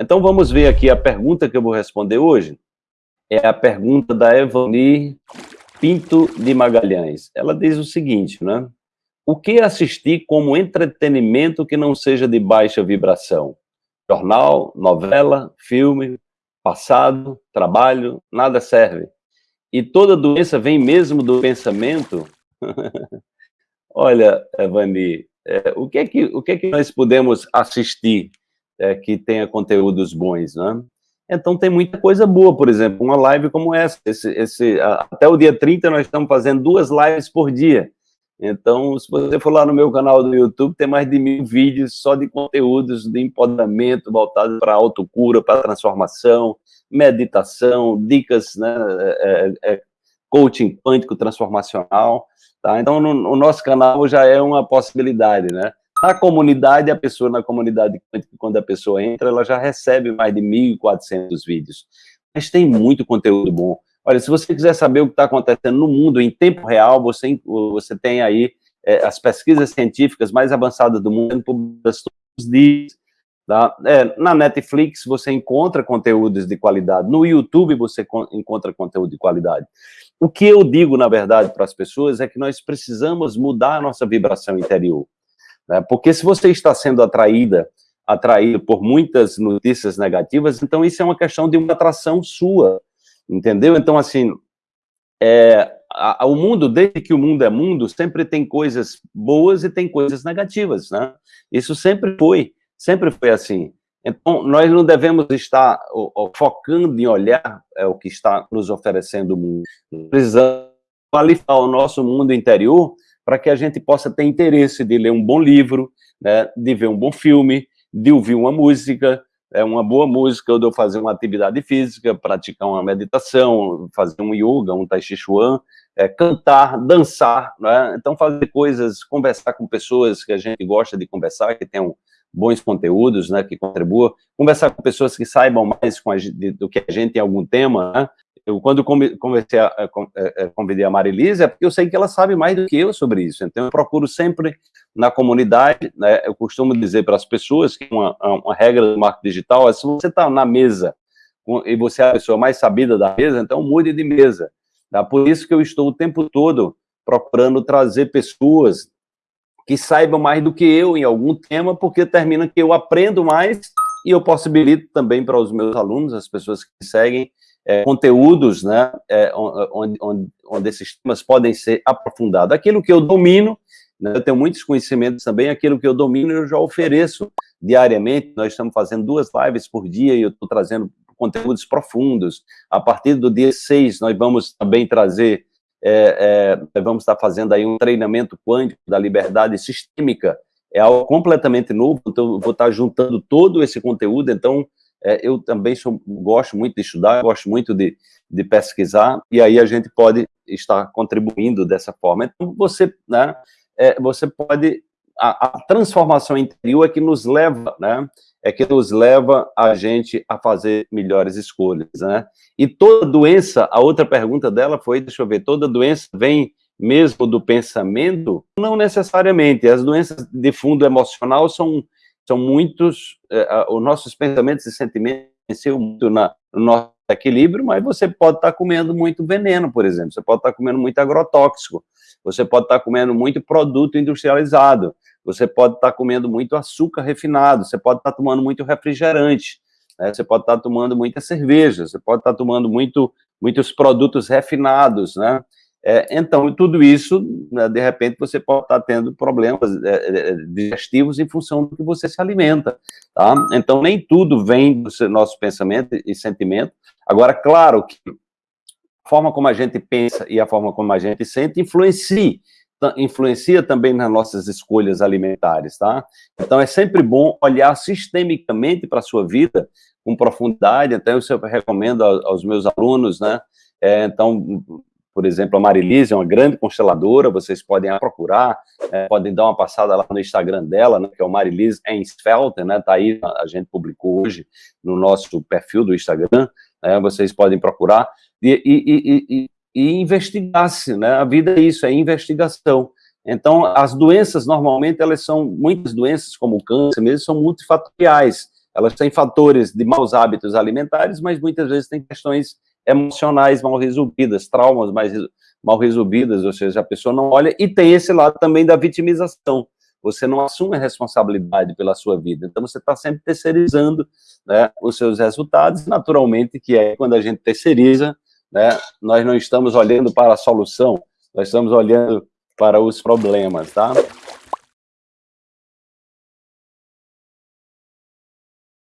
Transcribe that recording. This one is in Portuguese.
Então vamos ver aqui a pergunta que eu vou responder hoje. É a pergunta da Evani Pinto de Magalhães. Ela diz o seguinte, né? O que assistir como entretenimento que não seja de baixa vibração? Jornal, novela, filme, passado, trabalho, nada serve. E toda doença vem mesmo do pensamento? Olha, Evani, é, o, que é que, o que é que nós podemos assistir é, que tenha conteúdos bons, né? Então tem muita coisa boa, por exemplo, uma live como essa. Esse, esse, até o dia 30 nós estamos fazendo duas lives por dia. Então, se você for lá no meu canal do YouTube, tem mais de mil vídeos só de conteúdos de empoderamento voltados para autocura, para transformação, meditação, dicas, né, é, é, é, coaching quântico transformacional. Tá? Então, no, o nosso canal já é uma possibilidade, né? Na comunidade, a pessoa na comunidade quando a pessoa entra, ela já recebe mais de 1.400 vídeos. Mas tem muito conteúdo bom. Olha, se você quiser saber o que está acontecendo no mundo em tempo real, você, você tem aí é, as pesquisas científicas mais avançadas do mundo todos os dias. Tá? É, na Netflix você encontra conteúdos de qualidade, no YouTube você encontra conteúdo de qualidade. O que eu digo, na verdade, para as pessoas é que nós precisamos mudar a nossa vibração interior. Né? Porque se você está sendo atraída, atraído por muitas notícias negativas, então isso é uma questão de uma atração sua, entendeu? Então, assim, é, a, a, o mundo, desde que o mundo é mundo, sempre tem coisas boas e tem coisas negativas, né? Isso sempre foi, sempre foi assim. Então, nós não devemos estar focando em olhar é, o que está nos oferecendo o mundo. Precisamos qualificar o nosso mundo interior para que a gente possa ter interesse de ler um bom livro, né, de ver um bom filme, de ouvir uma música, é uma boa música, ou de eu fazer uma atividade física, praticar uma meditação, fazer um yoga, um tai chi chuan, é, cantar, dançar, né? então fazer coisas, conversar com pessoas que a gente gosta de conversar, que tenham bons conteúdos, né, que contribuam, conversar com pessoas que saibam mais a, do que a gente em algum tema, né? Eu, quando comecei a, convidei a Marilise, é porque eu sei que ela sabe mais do que eu sobre isso. Então, eu procuro sempre na comunidade, né, eu costumo dizer para as pessoas que uma, uma regra do marketing digital é se você está na mesa e você é a pessoa mais sabida da mesa, então mude de mesa. Tá? Por isso que eu estou o tempo todo procurando trazer pessoas que saibam mais do que eu em algum tema, porque termina que eu aprendo mais e eu possibilito também para os meus alunos, as pessoas que seguem, é, conteúdos, né, é, onde, onde, onde esses temas podem ser aprofundados. Aquilo que eu domino, né, eu tenho muitos conhecimentos também, aquilo que eu domino eu já ofereço diariamente, nós estamos fazendo duas lives por dia e eu estou trazendo conteúdos profundos. A partir do dia 6, nós vamos também trazer, é, é, vamos estar fazendo aí um treinamento quântico da liberdade sistêmica, é algo completamente novo, então eu vou estar juntando todo esse conteúdo, então é, eu também sou, gosto muito de estudar, gosto muito de, de pesquisar, e aí a gente pode estar contribuindo dessa forma. Então, você, né, é, você pode... A, a, transformação interior é que nos leva, né, é que nos leva a gente a fazer melhores escolhas, né? E toda doença, a outra pergunta dela foi, deixa eu ver, toda doença vem mesmo do pensamento? Não necessariamente, as doenças de fundo emocional são são muitos, é, os nossos pensamentos e sentimentos venceu muito na, no nosso equilíbrio, mas você pode estar comendo muito veneno, por exemplo, você pode estar comendo muito agrotóxico, você pode estar comendo muito produto industrializado, você pode estar comendo muito açúcar refinado, você pode estar tomando muito refrigerante, né? você pode estar tomando muita cerveja, você pode estar tomando muito, muitos produtos refinados, né? É, então, tudo isso, né, de repente, você pode estar tendo problemas é, é, digestivos em função do que você se alimenta, tá? Então, nem tudo vem do nosso pensamento e sentimento. Agora, claro que a forma como a gente pensa e a forma como a gente sente influencia, influencia também nas nossas escolhas alimentares, tá? Então, é sempre bom olhar sistemicamente para a sua vida com profundidade, até eu recomendo aos meus alunos, né? É, então, por exemplo, a Marilise é uma grande consteladora, vocês podem procurar, é, podem dar uma passada lá no Instagram dela, né, que é o Marilise Ensfelter, né, tá aí, a gente publicou hoje no nosso perfil do Instagram, né, vocês podem procurar, e, e, e, e investigar-se, né, a vida é isso, é investigação. Então, as doenças, normalmente, elas são, muitas doenças, como o câncer mesmo, são multifatoriais, elas têm fatores de maus hábitos alimentares, mas muitas vezes têm questões emocionais mal resolvidas, traumas mais mal resolvidas, ou seja, a pessoa não olha, e tem esse lado também da vitimização, você não assume a responsabilidade pela sua vida, então você está sempre terceirizando né, os seus resultados, naturalmente que é quando a gente terceiriza, né, nós não estamos olhando para a solução, nós estamos olhando para os problemas, tá?